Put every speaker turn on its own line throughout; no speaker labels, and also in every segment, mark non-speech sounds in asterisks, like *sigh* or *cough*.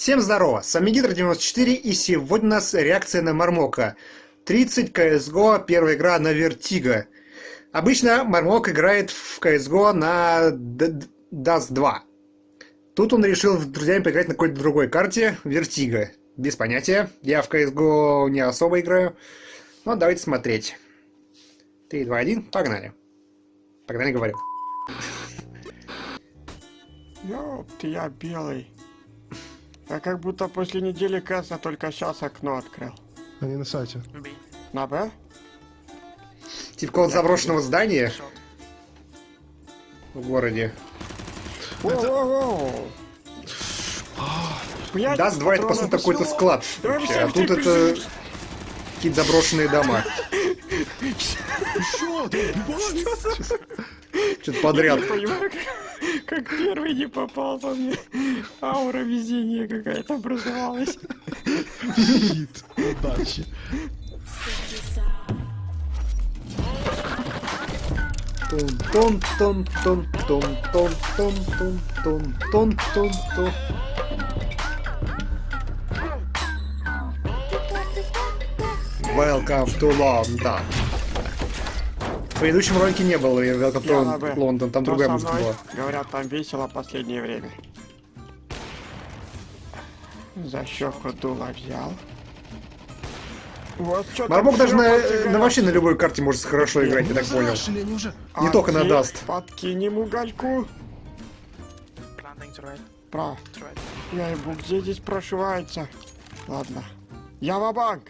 Всем здорово, с вами Гидро94 и сегодня у нас реакция на Мармока. 30 CSGO, первая игра на Vertigo. Обычно Мармок играет в CSGO на Dust 2. Тут он решил с друзьями поиграть на какой-то другой карте, Vertigo. Без понятия, я в CSGO не особо играю. Но давайте смотреть. 3, 2, 1, погнали. Погнали, говорю.
Ёпты, я белый. Я как будто после недели касса только сейчас окно открыл.
Они на сайте.
На Б?
Типа какого-то заброшенного здания в городе.
Блядь,
Даст 2 это по сути какой-то склад. А тут это какие-то заброшенные дома.
Что?
Что-то подряд.
Я понимаю, как, как первый не попал по мне. Аура везения какая-то образовалась.
Хит. Удачи.
Тон тон тон тон тон тон тон тон тон тон тон Welcome to London. В предыдущем ролике не было Welcome
Я на
to. London, там другая музыка была.
Говорят, там весело последнее время. За щеку дуло взял. Вот
Мармок даже на, на вообще на любой карте может хорошо играть, я так понял. Не только на Dust.
Подкинем угольку.
Right.
Я ебу, где здесь прошивается? Ладно. Я ва-банк.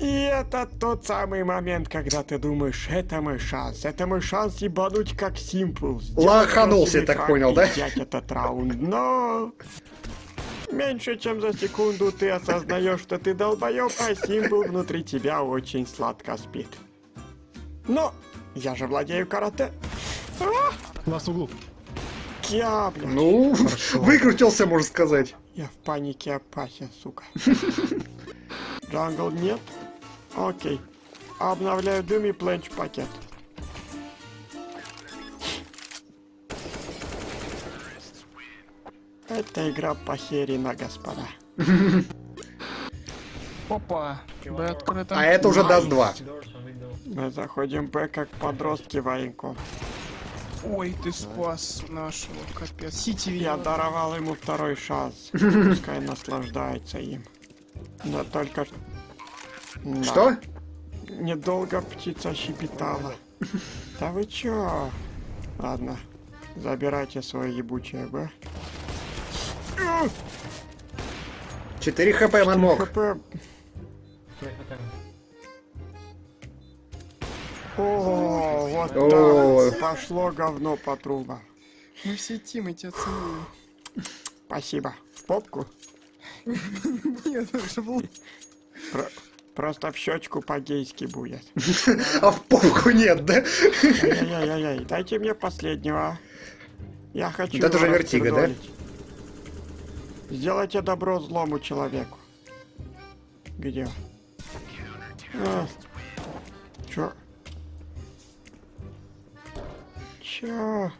И это тот самый момент, когда ты думаешь, это мой шанс, это мой шанс ебануть как Симпл.
Лоханулся, я так понял, да?
взять этот раунд, но... Меньше чем за секунду ты осознаешь, что ты долбоеб, а Симпл внутри тебя очень сладко спит. Но я же владею карате. А,
Ласт в углу.
я, бля.
Ну, выкрутился, можно сказать.
Я в панике опасен, сука. Jungle нет? Окей. Обновляю дым и пленч пакет. Это игра похерена, господа.
Опа, Б открыто.
А это уже Dust 2.
Мы заходим Б как подростки военков.
Ой, ты спас нашего, капец. CT
Я даровал ему второй шанс. *laughs* Пускай наслаждается им. Но только... Да.
Что?
Недолго птица щебетала. *laughs* Да вы чё? Ладно, забирайте свое ебучее Б.
4 хп Мармок.
ХП. О, вот
О.
так. Пошло говно по трубам.
Мы все тимы тебя целуем.
Спасибо. В попку? *laughs*
Нет, это был...
Про- Просто в щечку по-гейски будет. *laughs*
А в попку нет, да?
Ай-яй-яй-яй, дайте мне последнего. Я хочу
это
его
же вертига, да?
Сделайте добро злому человеку. Где? А. Чё? Чё?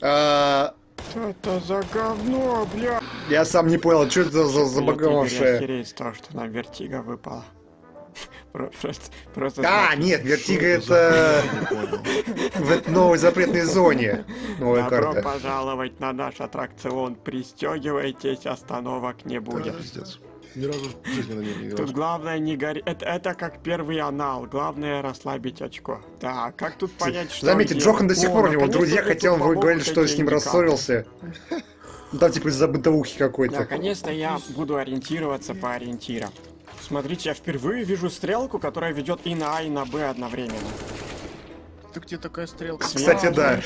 А,
Что это за говно, бля?
Я сам не понял, что это за
Я
забаговавшее.
с того, что нам вертига выпала. Про- Просто, просто
А, нет, Вертига это в этой новой запретной зоне. Новая
Добро
карта.
пожаловать на наш аттракцион. Пристегивайтесь, остановок не будет.
Ни разу в жизни на ней не играл.
Тут главное не гореть. Это, это как первый анал. Главное расслабить очко. Так, как тут понять, что
Заметьте? Джохан до сих пор у него друзья, хотя он говорит, что с ним рассорился. Ну, Там типа из-за бытовухи какой-то.
Наконец-то я буду ориентироваться по ориентирам. Смотрите, я впервые вижу стрелку, которая ведет и на А, и на Б одновременно.
Ты где такая стрелка?
Кстати, да.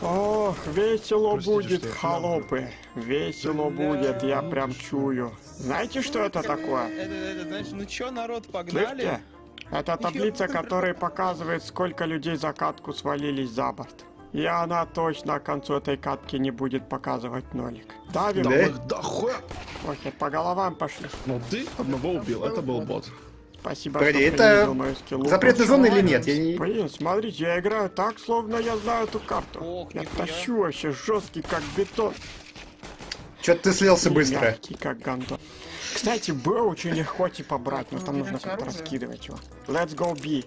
Ох, весело
Простите,
будет, холопы. Весело будет, я прям чую. Знаете, что это такое?
Это, это, значит, ну чё, народ, погнали?
Слышите? Это таблица, которая показывает, сколько людей за катку свалились за борт. И она точно к концу этой катки не будет показывать нолик. Давим?
Да,
Да?
их
Охер, по головам пошли.
Но ты одного убил, это был бот.
Спасибо,
Погоди,
что
это
принизил мою скиллу.
Запретная зона или нет? Я не...
Блин, смотрите, я играю так, словно я знаю эту карту.
Ох,
я тащу вообще жесткий, как бетон.
Чё-то ты слился
И
быстро.
Мягкий, как гандон. Кстати, Б очень легко типа брать, но там
Ну,
нужно как-то раскидывать его. Let's go B.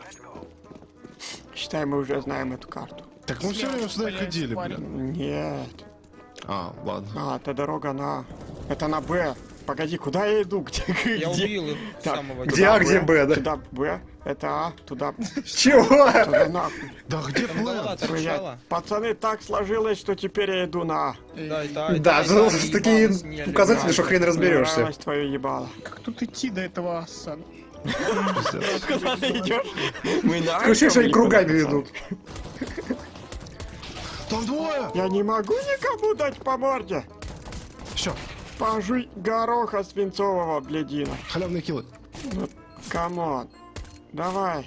Считай, мы уже знаем эту карту.
Так мы все время сюда ходили, блин.
Нет.
А, ладно.
А, это дорога на... Это на Б. Погоди, куда я иду? Где?
Я
где?
убил их
Так,
самого
Где А, где Б, да?
Туда Б, это А, туда, *laughs*
Чего?
туда нахуй.
Да где.
Блядь, Пацаны, так сложилось, что теперь я иду на А.
Да, и
такие указатели, что хрен разберешься.
Твое ебало.
Как тут идти до этого аса?
Куда ты идешь? Мы на
Ощущение, что они кругами идут.
Там двое!
Я не могу никому дать по морде.
Все,
Пожуй гороха свинцового, блядина.
халявные киллы.
Ну, come on. Давай,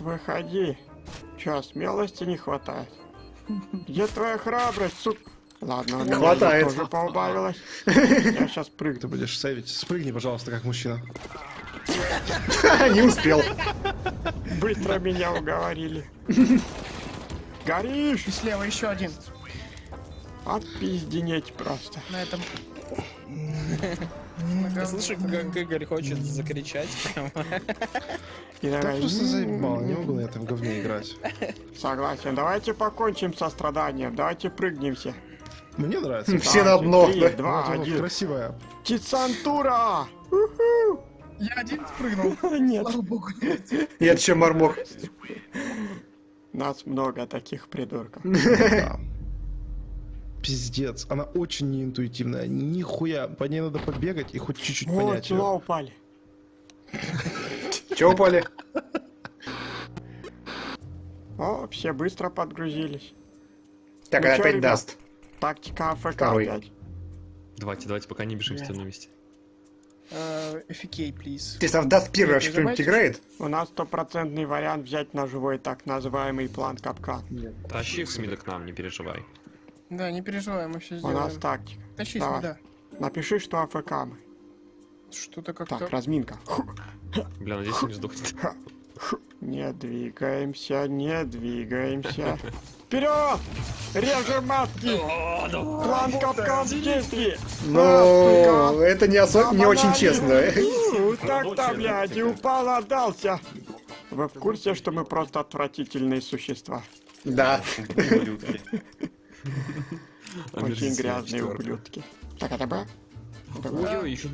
выходи. Чё, смелости не хватает? Где твоя храбрость, сук? Ладно, у меня
Хватает.
тоже поубавилось. Я сейчас
Ты
прыгну.
будешь сейвить. Спрыгни, пожалуйста, как мужчина. *laughs*
Не успел.
Быстро меня уговорили. Горишь?
И слева еще один.
Отпизденеть просто.
На этом.
Я слышу, как Игорь хочет закричать.
И
Так
давай,
просто заебал, не могу на этом говне играть.
Согласен. Давайте покончим со страданием. Давайте прыгнем все.
Мне нравится.
Все на дно.
Два, один.
красивая.
Тицантура!
Я один спрыгнул. *laughs*
Нет.
Слава богу, нет.
Нет, еще мормок.
Нас много таких придурков. *laughs*
Пиздец, она очень неинтуитивная. Нихуя, по ней надо побегать и хоть чуть-чуть
О,
понять её.
упали.
Чего упали?
О, все быстро подгрузились.
Так,
Ну
опять даст.
Тактика АФК опять.
Давайте, давайте, пока не бежим все на месте.
FK, please.
Если даст первый,
Нет,
вообще
не
кто-нибудь
забывайте.
играет?
У нас стопроцентный вариант взять на живой так называемый план капкан.
Тащи их с мида к нам, не переживай.
Да, не переживай, мы все
У
сделаем.
нас тактика.
Тащись,
Давай.
да.
Напиши, что АФК мы.
Что-то как-то...
Так, разминка.
Бля, надеюсь, он не сдохнет.
Не двигаемся, не двигаемся. Вперед! Режем матки! План капкан в действии!
Но это не, осо- не очень честно.
Ну, Так-то, блядь, и упал, отдался. Вы в курсе, что мы просто отвратительные существа?
Да. *laughs*
Очень грязные ублюдки. Так, это Б? Это Б?
Ой, еще.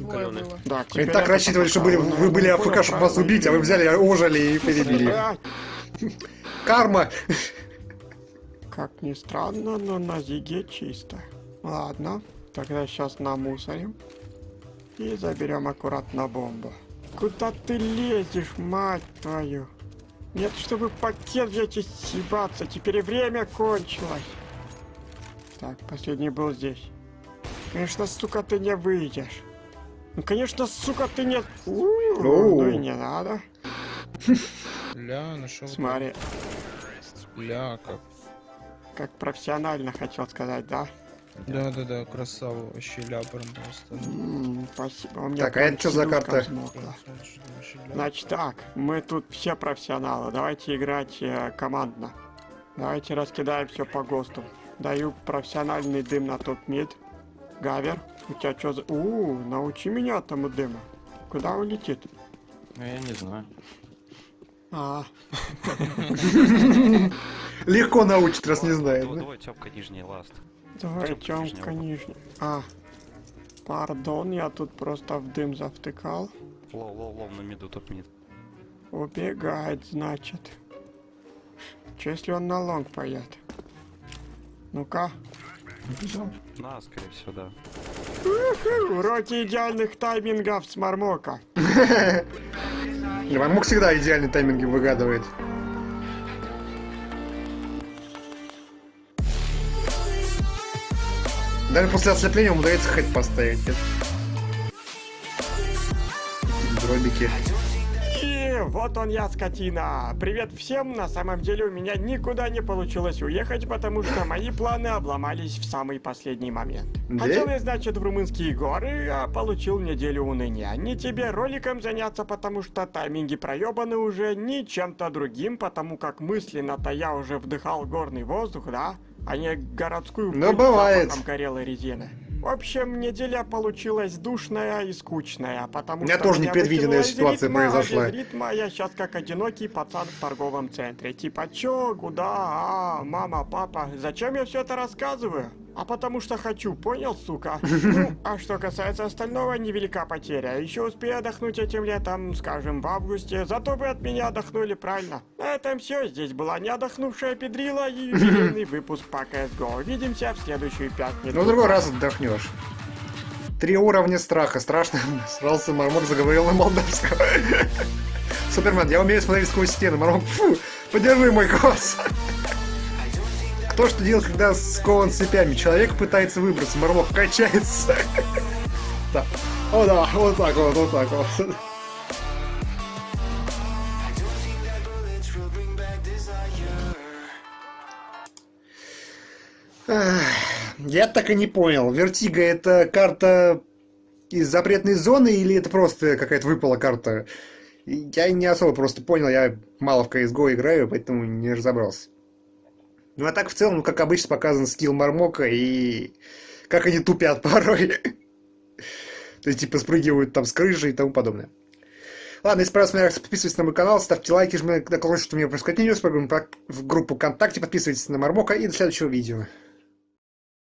Да, теперь
так рассчитывали, что были, вы были АФК, чтобы вас убить, а вы взяли, ожили и перебили. *laughs* Карма.
Как ни странно, но на Зиге чисто. Ладно, тогда сейчас намусорим. И заберем аккуратно бомбу. Куда ты лезешь, мать твою? Нет, чтобы пакет взять и съебаться, теперь и время кончилось. Так, последний был здесь. Конечно, сука, ты не выйдешь. Ну, конечно, сука, ты не... Ну и не надо.
Ля, нашел.
Смотри,
Ля, как.
как профессионально хотел сказать, да?
Да, да, да, красава вообще ля прям просто.
М, Спасибо. У меня
Так, а это чё за карта?
взмокла. Значит так, мы тут все профессионалы. Давайте играть э, командно. Давайте раскидаем все по ГОСТу. Даю профессиональный дым на top mid. Гавер, у тебя что за... У, научи меня тому дыму. Куда он летит?
Ну, я не знаю.
А, *laughs*
Легко научит, раз не знает.
Давай,
да?
давай, тёпка, нижний ласт.
давай,
Тёмка,
Тёмка,
нижний.
А, пардон, я тут просто в дым завтыкал.
Low, low, low, на миду top mid.
Убегает, значит. Че если он на лонг поет? Ну-ка.
На, скорее всего, да.
Уроки идеальных таймингов с Мармока.
Мормок всегда идеальный тайминги выгадывает. Даже после ослепления ему удается хэт поставить. Дробики.
Вот он я, скотина. Привет всем. На самом деле у меня никуда не получилось уехать, потому что мои планы обломались в самый последний момент.
Да?
Хотел я, значит, в румынские горы, а получил неделю уныния. Не тебе роликом заняться, потому что тайминги проебаны уже, ни чем-то другим, потому как мысленно-то я уже вдыхал горный воздух, да? А не городскую
Ну, бывает.
запахом горелой резины. В общем, неделя получилась душная и скучная, потому
меня
что
тоже
меня
непредвиденная
выкинуло из
ситуация
ритма, а
произошла.
ритма я сейчас как одинокий пацан в торговом центре. Типа, чё, куда, а, мама, папа, зачем я все это рассказываю? А потому что хочу, понял, сука? *laughs* Ну, а что касается остального, невелика потеря. Еще успею отдохнуть этим летом, скажем, в августе. Зато вы от меня отдохнули, правильно? На этом все. Здесь была не отдохнувшая педрила и *laughs* юбилейный выпуск по CSGO. Увидимся в следующую пятницу.
Ну, в другой раз отдохнешь. Три уровня страха. Страшно. *laughs* Срался Мармок, заговорил на молдавском. Супермен, я умею смотреть сквозь стены. Мармок, фу, подержи мой голос. Кто что делает, когда скован цепями? Человек пытается выбраться, Мармок качается. *laughs* Да. О да, вот так вот, вот так вот. Я так и не понял, Вертига это карта из запретной зоны или это просто какая-то выпала карта? Я не особо просто понял, я мало в CSGO играю, поэтому не разобрался. Ну а так в целом, как обычно, показан скилл Мармока и как они тупят порой. *laughs* То есть типа спрыгивают там с крыши и тому подобное. Ладно, если понравилась моя реакция, подписывайтесь на мой канал, ставьте лайки, жмите на колокольчик, чтобы пропускать видео, в группу ВКонтакте, подписывайтесь на Мармока и до следующего видео.